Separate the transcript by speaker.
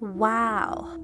Speaker 1: Wow.